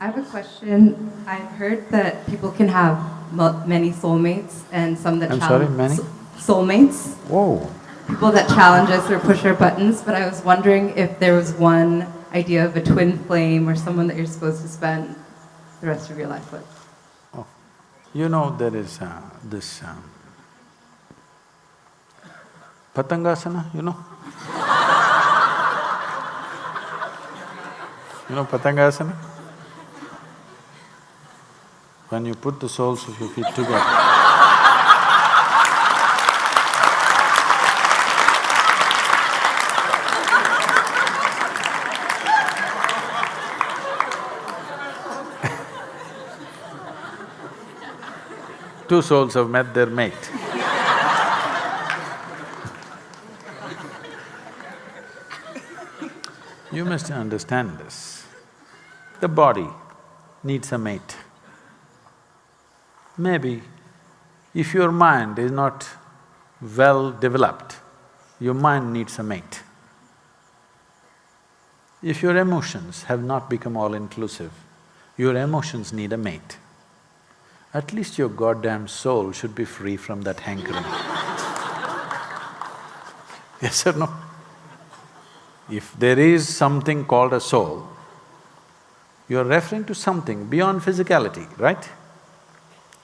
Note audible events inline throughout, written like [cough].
I have a question. I've heard that people can have many soulmates and some that I'm sorry, challenge many? soulmates. Whoa, People that challenge us or push our buttons. But I was wondering if there was one idea of a twin flame or someone that you're supposed to spend the rest of your life with. Oh. You know there is uh, this um, Patangasana, you know? you know Patangasana? When you put the soles of your feet together, [laughs] two souls have met their mate. [laughs] You must understand this. The body needs a mate. Maybe if your mind is not well developed, your mind needs a mate. If your emotions have not become all-inclusive, your emotions need a mate. At least your goddamn soul should be free from that hankering. [laughs] yes or no? If there is something called a soul, you're referring to something beyond physicality, right?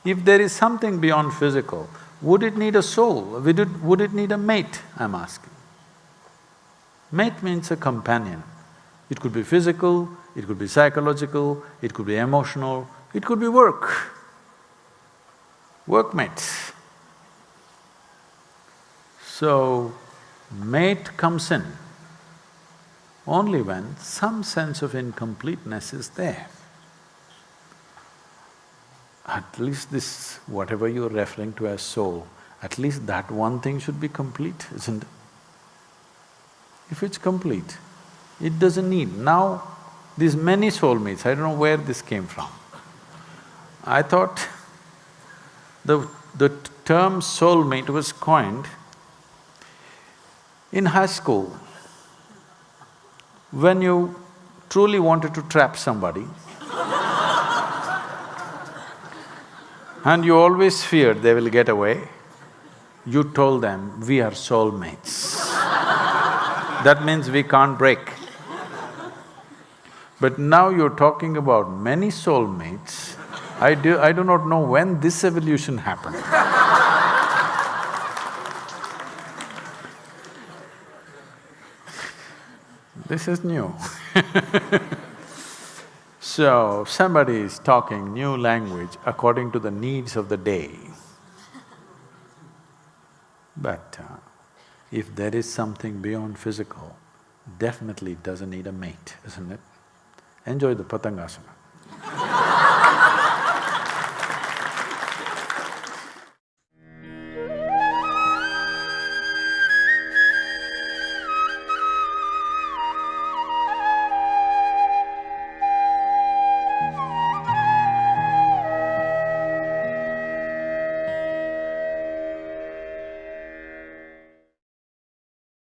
If there is something beyond physical, would it need a soul? Would it, need a mate, I'm asking? Mate means a companion. It could be physical, it could be psychological, it could be emotional, it could be work. Workmates. So, mate comes in only when some sense of incompleteness is there. At least this, whatever you're referring to as soul, at least that one thing should be complete, isn't it? If it's complete, it doesn't need… Now, these many soulmates, I don't know where this came from. I thought the… the term soulmate was coined in high school. When you truly wanted to trap somebody and you always feared they will get away, you told them, we are soulmates. that means we can't break. But now you're talking about many soulmates, I do… I do not know when this evolution happened. [laughs] This is new [laughs] So, somebody is talking new language according to the needs of the day. But uh, if there is something beyond physical, definitely it doesn't need a mate, isn't it? Enjoy the Patangasana.